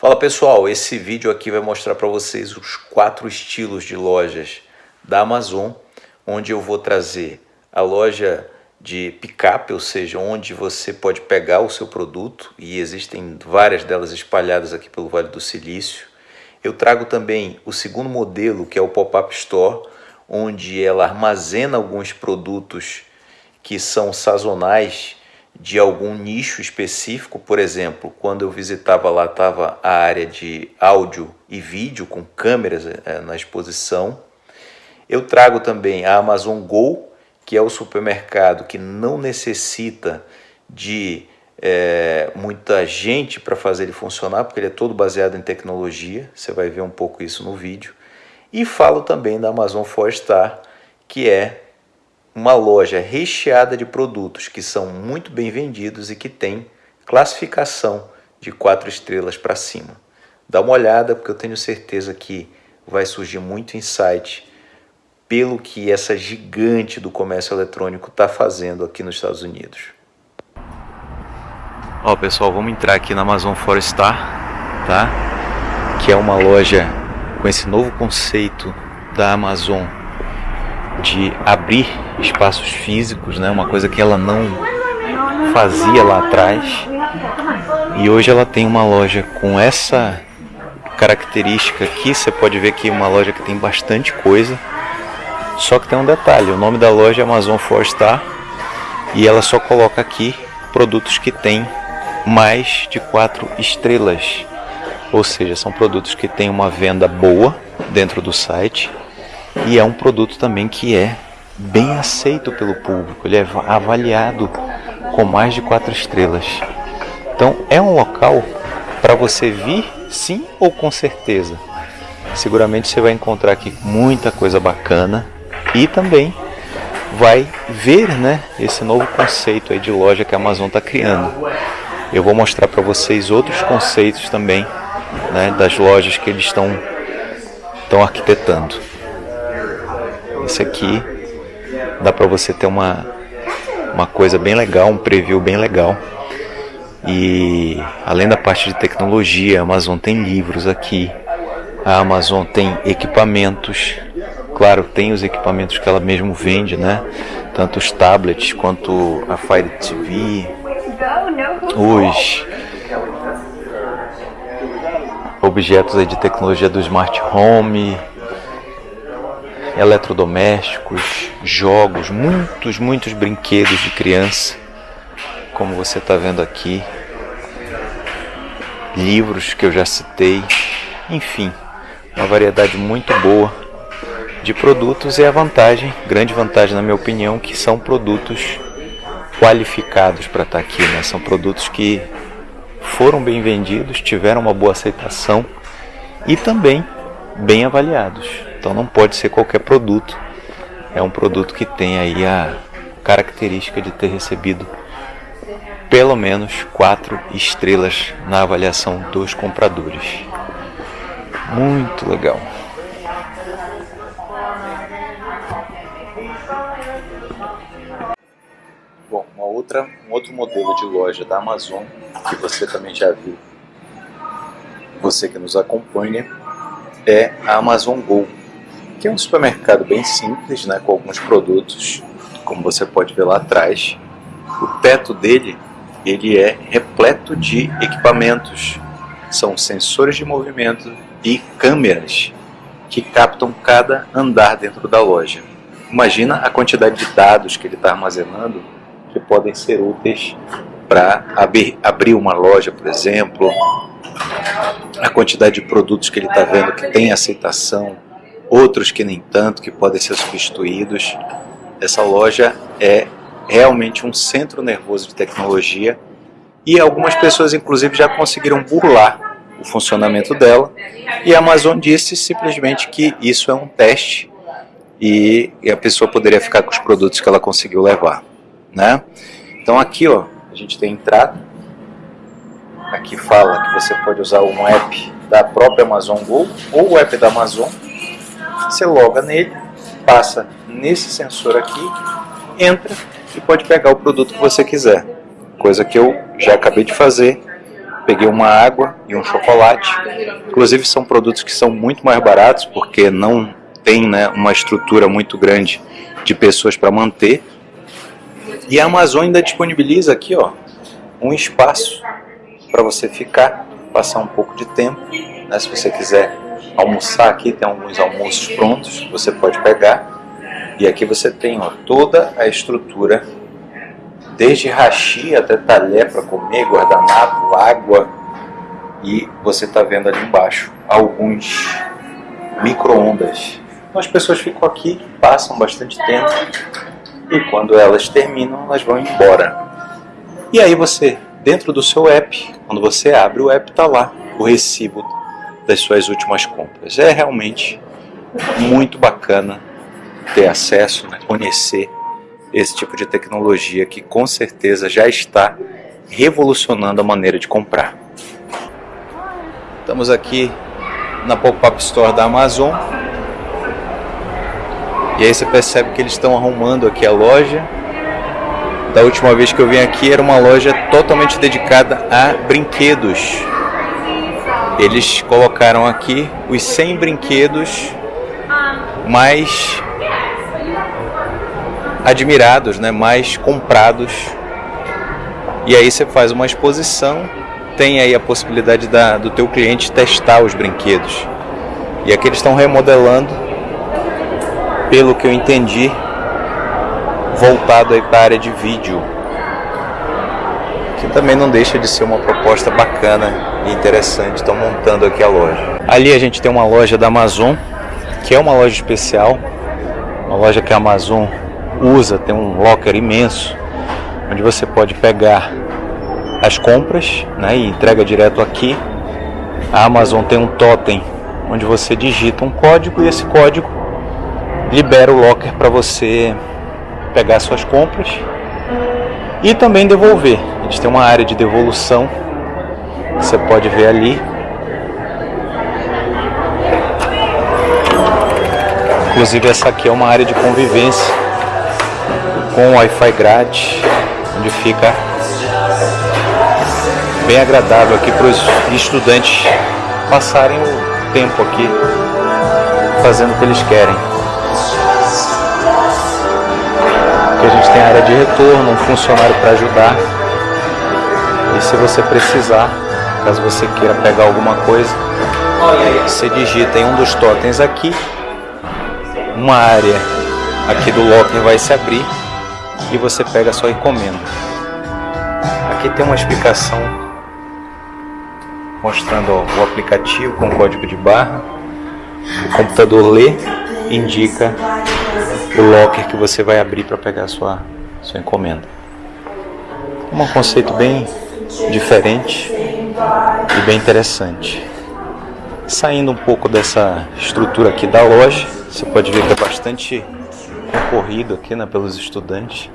Fala pessoal, esse vídeo aqui vai mostrar para vocês os quatro estilos de lojas da Amazon, onde eu vou trazer a loja de picape, ou seja, onde você pode pegar o seu produto e existem várias delas espalhadas aqui pelo Vale do Silício. Eu trago também o segundo modelo, que é o Pop-Up Store, onde ela armazena alguns produtos que são sazonais de algum nicho específico, por exemplo, quando eu visitava lá estava a área de áudio e vídeo com câmeras é, na exposição. Eu trago também a Amazon Go, que é o supermercado que não necessita de é, muita gente para fazer ele funcionar, porque ele é todo baseado em tecnologia, você vai ver um pouco isso no vídeo. E falo também da Amazon Forestar, que é uma loja recheada de produtos que são muito bem vendidos e que tem classificação de quatro estrelas para cima. Dá uma olhada porque eu tenho certeza que vai surgir muito insight pelo que essa gigante do comércio eletrônico está fazendo aqui nos Estados Unidos. Ó pessoal, vamos entrar aqui na Amazon Forestar, tá? Que é uma loja com esse novo conceito da Amazon de abrir espaços físicos, né? Uma coisa que ela não fazia lá atrás. E hoje ela tem uma loja com essa característica aqui, você pode ver que é uma loja que tem bastante coisa. Só que tem um detalhe, o nome da loja é Amazon Star e ela só coloca aqui produtos que têm mais de quatro estrelas. Ou seja, são produtos que têm uma venda boa dentro do site e é um produto também que é bem aceito pelo público, ele é avaliado com mais de quatro estrelas. Então é um local para você vir sim ou com certeza. Seguramente você vai encontrar aqui muita coisa bacana e também vai ver né, esse novo conceito aí de loja que a Amazon está criando. Eu vou mostrar para vocês outros conceitos também né, das lojas que eles estão arquitetando. Aqui. Dá para você ter uma, uma coisa bem legal, um preview bem legal. E além da parte de tecnologia, a Amazon tem livros aqui, a Amazon tem equipamentos, claro, tem os equipamentos que ela mesmo vende, né? Tanto os tablets quanto a Fire TV, os objetos de tecnologia do Smart Home, eletrodomésticos, jogos, muitos, muitos brinquedos de criança, como você está vendo aqui, livros que eu já citei, enfim, uma variedade muito boa de produtos e a vantagem, grande vantagem na minha opinião, que são produtos qualificados para estar tá aqui, né? São produtos que foram bem vendidos, tiveram uma boa aceitação e também bem avaliados. Então não pode ser qualquer produto. É um produto que tem aí a característica de ter recebido pelo menos quatro estrelas na avaliação dos compradores. Muito legal. Bom, uma outra, um outro modelo de loja da Amazon que você também já viu, você que nos acompanha, é a Amazon Go que é um supermercado bem simples, né, com alguns produtos, como você pode ver lá atrás. O teto dele ele é repleto de equipamentos, são sensores de movimento e câmeras que captam cada andar dentro da loja. Imagina a quantidade de dados que ele está armazenando que podem ser úteis para abrir, abrir uma loja, por exemplo, a quantidade de produtos que ele está vendo que tem aceitação, outros que nem tanto, que podem ser substituídos. Essa loja é realmente um centro nervoso de tecnologia e algumas pessoas inclusive já conseguiram burlar o funcionamento dela e a Amazon disse simplesmente que isso é um teste e a pessoa poderia ficar com os produtos que ela conseguiu levar. Né? Então aqui ó, a gente tem entrada, aqui fala que você pode usar um app da própria Amazon Go ou o app da Amazon você loga nele, passa nesse sensor aqui, entra e pode pegar o produto que você quiser. Coisa que eu já acabei de fazer. peguei uma água e um chocolate. Inclusive são produtos que são muito mais baratos porque não tem né, uma estrutura muito grande de pessoas para manter. E a Amazon ainda disponibiliza aqui ó, um espaço para você ficar, passar um pouco de tempo. Né, se você quiser almoçar aqui, tem alguns almoços prontos, você pode pegar. E aqui você tem ó, toda a estrutura, desde rachi até talher para comer, guardanapo, água. E você está vendo ali embaixo alguns micro-ondas. Então as pessoas ficam aqui, passam bastante tempo e quando elas terminam, elas vão embora. E aí você, dentro do seu app, quando você abre o app, está lá o recibo das suas últimas compras. É realmente muito bacana ter acesso, né, conhecer esse tipo de tecnologia que com certeza já está revolucionando a maneira de comprar. Estamos aqui na Pop-Up Store da Amazon. E aí você percebe que eles estão arrumando aqui a loja. Da última vez que eu vim aqui era uma loja totalmente dedicada a brinquedos. Eles colocaram aqui os 100 brinquedos mais admirados, né, mais comprados. E aí você faz uma exposição, tem aí a possibilidade da, do teu cliente testar os brinquedos. E aqui eles estão remodelando, pelo que eu entendi, voltado aí para a área de vídeo. Que também não deixa de ser uma proposta bacana interessante. Estão montando aqui a loja. Ali a gente tem uma loja da Amazon, que é uma loja especial, uma loja que a Amazon usa, tem um locker imenso, onde você pode pegar as compras né, e entrega direto aqui. A Amazon tem um totem onde você digita um código e esse código libera o locker para você pegar suas compras e também devolver. Eles têm uma área de devolução, você pode ver ali. Inclusive essa aqui é uma área de convivência com Wi-Fi grátis, onde fica bem agradável aqui para os estudantes passarem o tempo aqui fazendo o que eles querem. Aqui a gente tem área de retorno, um funcionário para ajudar. E se você precisar, caso você queira pegar alguma coisa, você digita em um dos totens aqui, uma área aqui do locker vai se abrir e você pega a sua encomenda. Aqui tem uma explicação mostrando ó, o aplicativo com código de barra. O computador lê, indica o locker que você vai abrir para pegar a sua, sua encomenda. Um conceito bem diferente e bem interessante. Saindo um pouco dessa estrutura aqui da loja, você pode ver que é bastante concorrido aqui né, pelos estudantes.